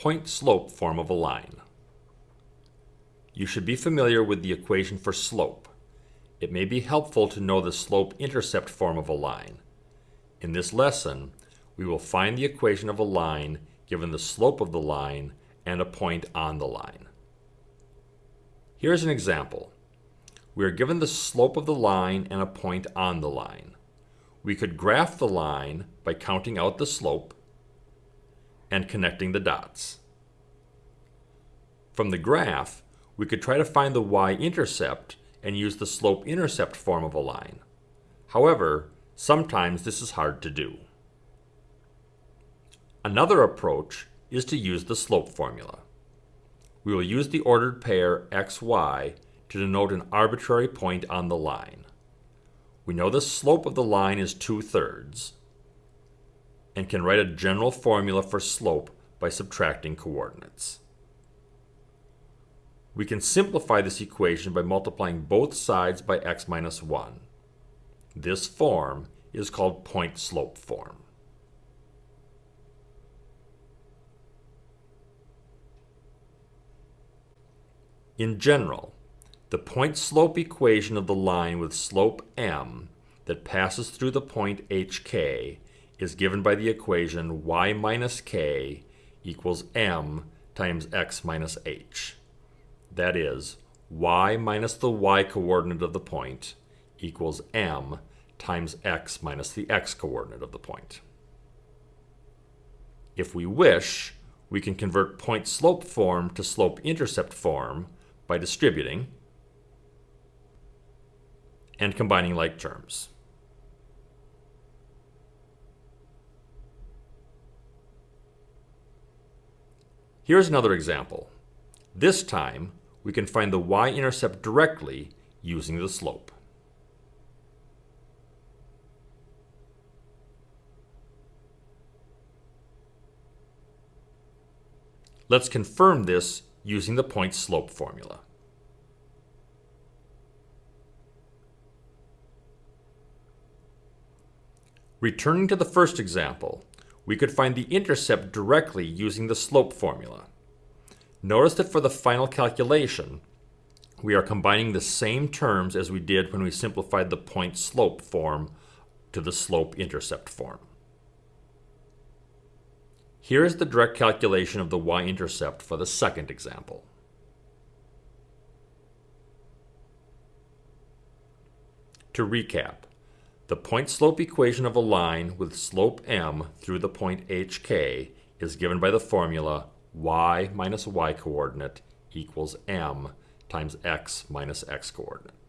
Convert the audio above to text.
point-slope form of a line. You should be familiar with the equation for slope. It may be helpful to know the slope-intercept form of a line. In this lesson, we will find the equation of a line given the slope of the line and a point on the line. Here's an example. We are given the slope of the line and a point on the line. We could graph the line by counting out the slope and connecting the dots. From the graph, we could try to find the y-intercept and use the slope-intercept form of a line. However, sometimes this is hard to do. Another approach is to use the slope formula. We will use the ordered pair xy to denote an arbitrary point on the line. We know the slope of the line is 2 thirds and can write a general formula for slope by subtracting coordinates. We can simplify this equation by multiplying both sides by x minus 1. This form is called point-slope form. In general, the point-slope equation of the line with slope m that passes through the point hk is given by the equation y minus k equals m times x minus h. That is, y minus the y coordinate of the point equals m times x minus the x coordinate of the point. If we wish, we can convert point-slope form to slope-intercept form by distributing and combining like terms. Here's another example. This time, we can find the y-intercept directly using the slope. Let's confirm this using the point-slope formula. Returning to the first example, we could find the intercept directly using the slope formula. Notice that for the final calculation, we are combining the same terms as we did when we simplified the point-slope form to the slope-intercept form. Here is the direct calculation of the y-intercept for the second example. To recap, the point-slope equation of a line with slope m through the point hk is given by the formula y minus y coordinate equals m times x minus x coordinate.